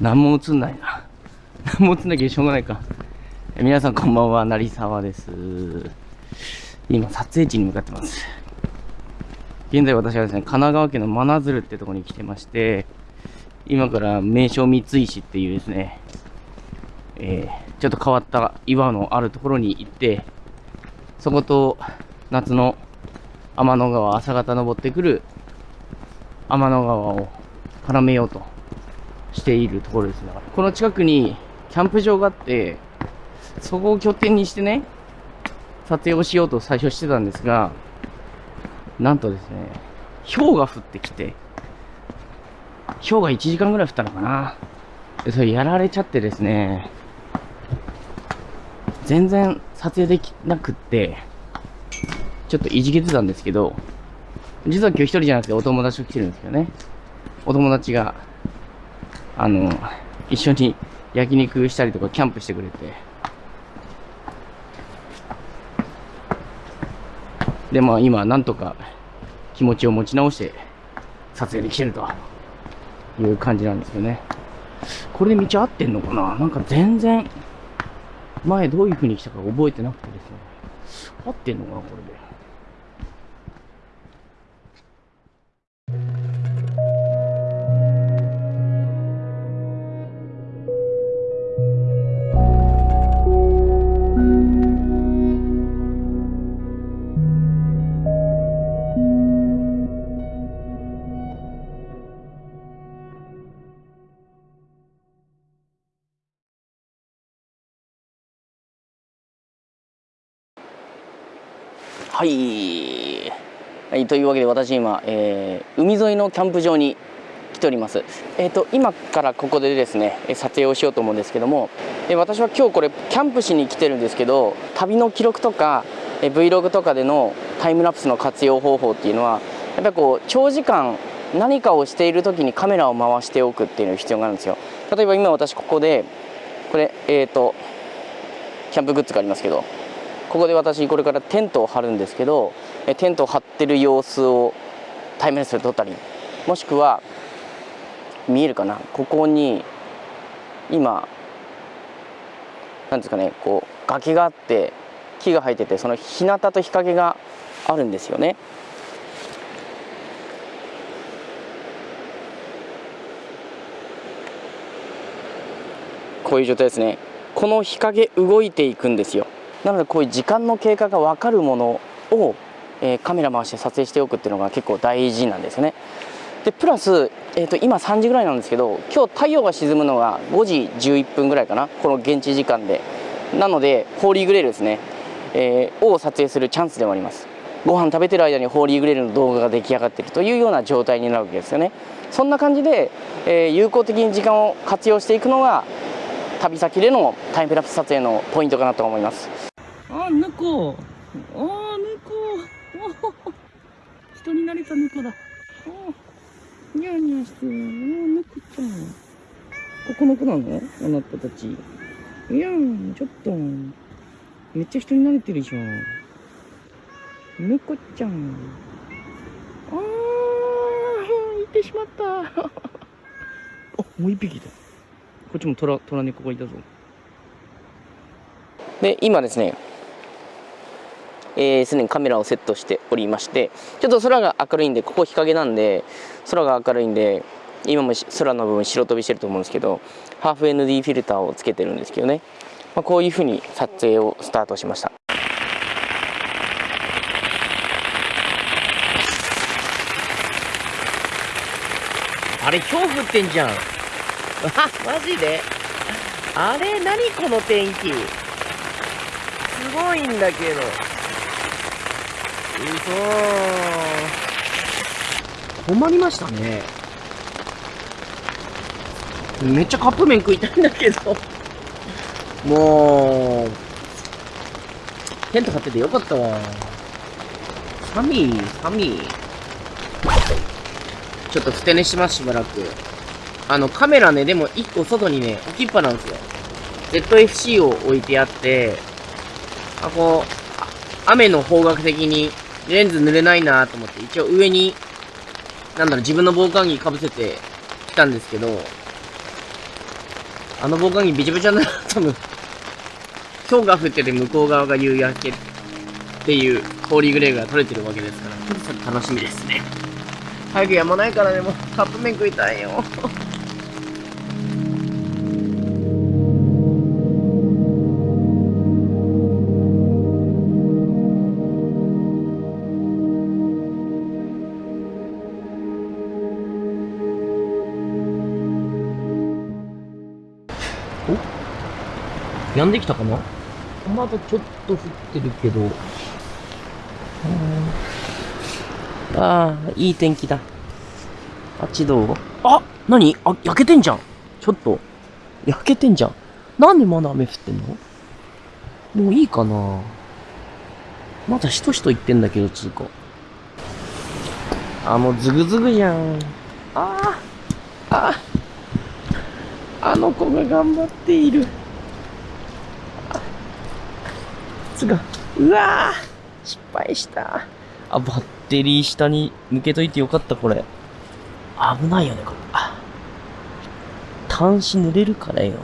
何も映んないな。何も映んなきゃしょうがないか。皆さんこんばんは、成沢です。今、撮影地に向かってます。現在私はですね、神奈川県の真鶴ってとこに来てまして、今から名称三石っていうですね、えーちょっと変わった岩のあるところに行って、そこと夏の天の川、朝方登ってくる天の川を絡めようとしているところですね。この近くにキャンプ場があって、そこを拠点にしてね、撮影をしようと最初してたんですが、なんとですね、氷が降ってきて、氷が1時間ぐらい降ったのかな。それやられちゃってですね、全然撮影できなくって、ちょっといじけてたんですけど、実は今日一人じゃなくてお友達と来てるんですけどね。お友達が、あの、一緒に焼肉したりとかキャンプしてくれて。で、まあ今、なんとか気持ちを持ち直して撮影できてるという感じなんですよね。これで道合ってんのかな？なんか全然、前どういう風に来たか覚えてなくてですね。合ってんのかな？これで。はい。はい、というわけで私今、えー海沿いのキャンプ場に来ております。えっ、と今からここでですね撮影をしようと思うんですけども、え私は今日これキャンプしに来てるんですけど、旅の記録とか、え Vlog とかでのタイムラプスの活用方法っていうのはやっぱりこう長時間何かをしている時にカメラを回しておくっていうのが必要があるんですよ。例えば今私ここでこれえっ、とキャンプグッズがありますけど。ここで私これからテントを張るんですけどテントを張ってる様子をタイムレスで撮ったりもしくは見えるかな？ここに今なんですかねこう崖があって木が生えててその日向と日陰があるんですよね。こういう状態ですね。この日陰動いていくんですよ。なのでこういう時間の経過が分かるものを、えーカメラ回して撮影しておくっていうのが結構大事なんですね。でプラス、えー、と今3時ぐらいなんですけど今日太陽が沈むのが5時11分ぐらいかなこの現地時間で。なのでホーリーグレールですね、えーを撮影するチャンスでもあります。ご飯食べてる間にホーリーグレールの動画が出来上がっているというような状態になるわけですよね。そんな感じで、えー有効的に時間を活用していくのが旅先でのタイムラプス撮影のポイントかなと思います。あ、猫。あ、猫。お 人になれた猫だ。おニャーニャーしてる。お猫ちゃん。ここの子なの？あなたたち。いやん、ちょっと。めっちゃ人に慣れてるじゃん。猫ちゃん。あー、いてしまった。あ、もう一匹だ。こっちも虎、虎猫がいたぞ。で、今ですね、えーすでにカメラをセットしておりましてちょっと空が明るいんでここ日陰なんで空が明るいんで今も空の部分白飛びしてると思うんですけどハーフ ND フィルターをつけてるんですけどね、まあ、こういうふうに撮影をスタートしました。あれ氷降ってんじゃん。あ マジで？あれ何この天気？すごいんだけど。うそ止まりましたね。めっちゃカップ麺食いたいんだけど。もうテント張っててよかったわ。寒い寒い。ちょっとふて寝しますしばらく。あのカメラねでも1個外にね置きっぱなんですよ。ZFC を置いてあってあこうあ雨の方角的にレンズ濡れないなと思って、一応上に、なんだろう、自分の防寒着かぶせてきたんですけど、あの防寒着びちゃびちゃになる多分今日が降ってて向こう側が夕焼けっていうホーリーグレーが取れてるわけですから富士山楽しみですね。早くやまないからねもうカップ麺食いたいよ。おやんできたかな？まだちょっと降ってるけど。ああ、いい天気だ。あっちどう？あ何？あ、焼けてんじゃん。ちょっと。焼けてんじゃん。なんでまだ雨降ってんの？もういいかなまだしとしと言ってんだけど、つうか。あ、もうズグズグじゃん。ああ。ああ。あの子が頑張っている。が、うわあ失敗した。あ、バッテリー下に向けといてよかった、これ。危ないよね、これ。あ端子濡れるからよ。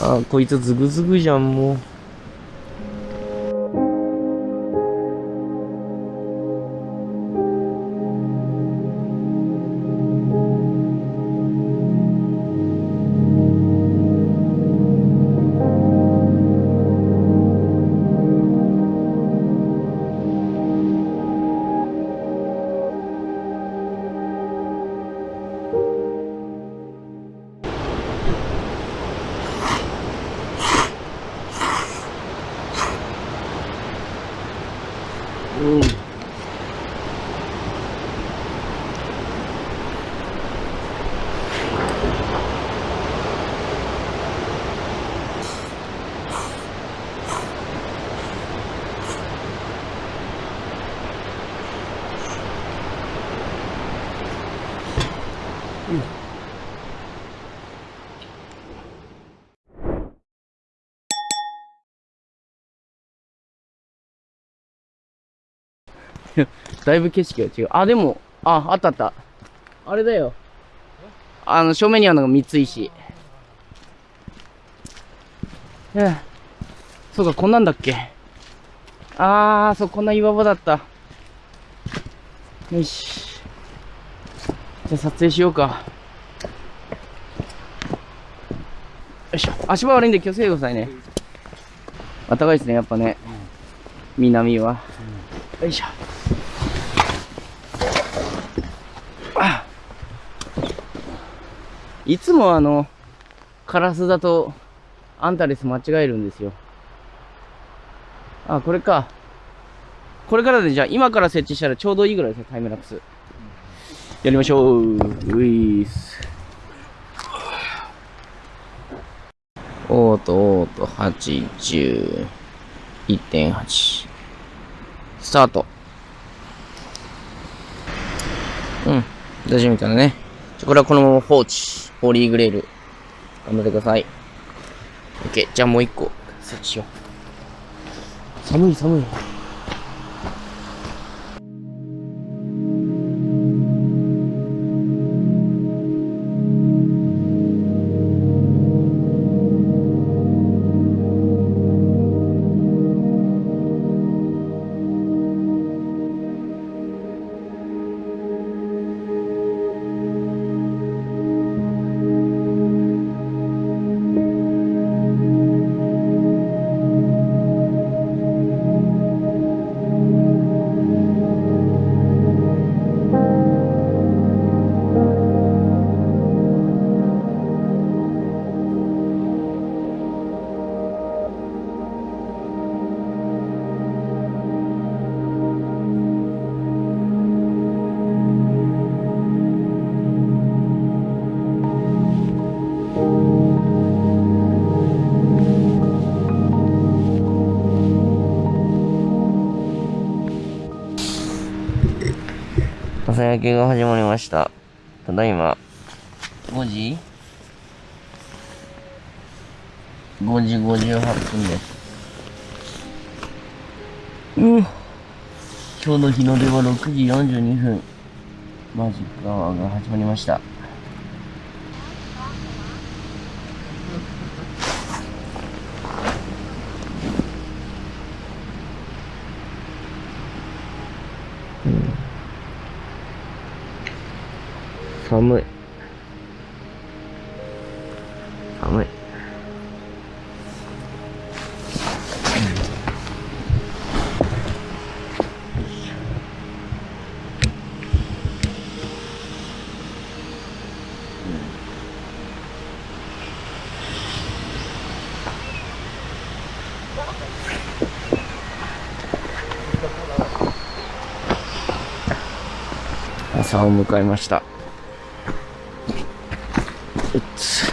あ、こいつズグズグじゃん、もう。だいぶ景色が違う。あ、でも、あ、あったあった。あれだよ。あの、正面にあるのが三石。ええ。そうか、こんなんだっけ。あー、そう、こんな岩場だった。よし。じゃあ撮影しようか。よいしょ。足場悪いんで気をつけてくださいね。暖かいですね、やっぱね。南は。よいしょ。いつもあの、カラスだと、アンタレス間違えるんですよ。あ、これか。これからでじゃあ、今から設置したらちょうどいいぐらいですね、タイムラプス。やりましょう。ういーす。オート、オート、8、10、1.8。スタート。うん。大丈夫みたいなね。じゃこれはこのまま放置。ホーリーグレール。頑張ってください。オッケー。じゃあもう一個、設置しよう。寒い寒い。朝焼けが始まりました。ただいま、5時 ?5 時58分です。うん。今日の日の出は6時42分。マジックアワーが始まりました。寒い。寒い。朝を迎えました。うっつ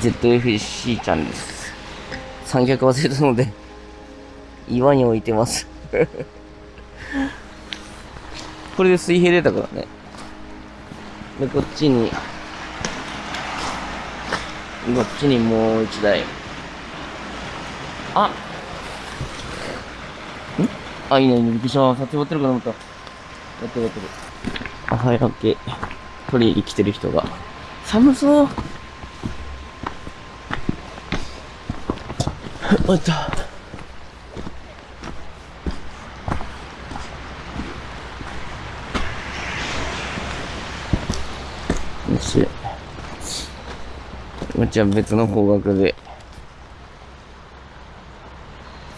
ZFC ちゃんです。三脚忘れたので岩に置いてます。これで水平出たからねでこっちにこっちにもう一台。あんあ、いいね、びっくりした。撮影終わってるかと思った。やってるやってる。あ、はい、オッケー。取りに来てる人が。寒そう。おっと。よし。こっちは別の方角で。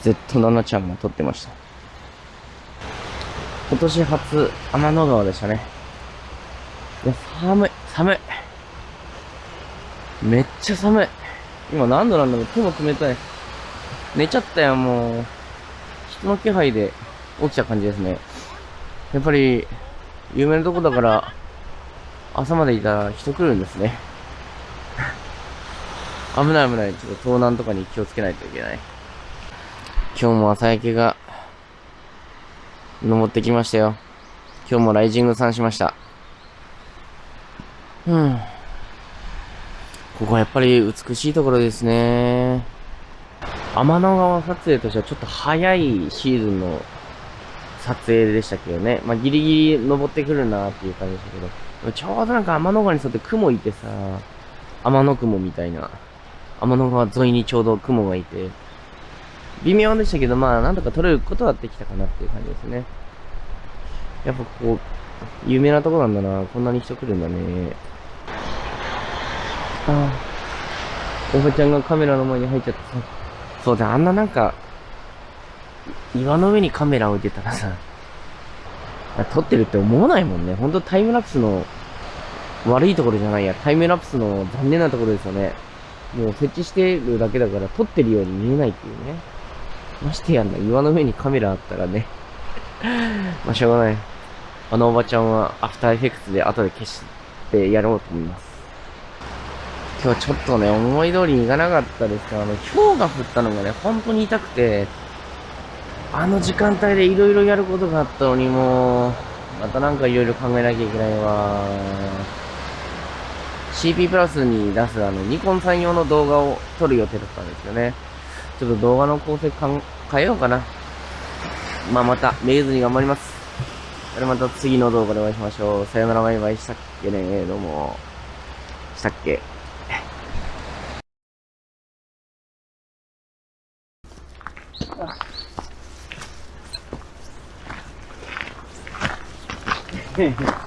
Z7 ちゃんが撮ってました。今年初天の川でしたね。いや、寒い、寒い。めっちゃ寒い。今何度なんだろう手も冷たい。寝ちゃったよ、もう。人の気配で起きた感じですね。やっぱり、有名なとこだから、朝までいたら人来るんですね。危ない危ない。ちょっと盗難とかに気をつけないといけない。今日も朝焼けが登ってきましたよ。今日もライジングさんしました。うん。ここはやっぱり美しいところですね。天の川撮影としてはちょっと早いシーズンの撮影でしたけどね。まあ、ギリギリ登ってくるなっていう感じでしたけど。ちょうどなんか天の川に沿って雲いてさ、天の雲みたいな。天の川沿いにちょうど雲がいて、微妙でしたけど、まあ、なんとか撮れることはできたかなっていう感じですね。やっぱこう、有名なとこなんだな。こんなに人来るんだね。ああ。おばちゃんがカメラの前に入っちゃってさ。そうだ、あんななんか、岩の上にカメラ置いてたらさ、撮ってるって思わないもんね。ほんとタイムラプスの悪いところじゃないや。タイムラプスの残念なところですよね。もう設置してるだけだから撮ってるように見えないっていうね。ましてやんな、岩の上にカメラあったらね。まあ、しょうがない。あのおばちゃんはアフターエフェクツで後で消してやろうと思います。今日ちょっとね、思い通りいかなかったですから、あの、氷が降ったのがね、本当に痛くて、あの時間帯でいろいろやることがあったのにもう、またなんかいろいろ考えなきゃいけないわ。CP プラスに出すあの、ニコンさん用の動画を撮る予定だったんですよね。ちょっと動画の構成かん変えようかな。まあ、また、めげずに頑張ります。それまた次の動画でお会いしましょう。さよならバイバイしたっけねどうも。したっけ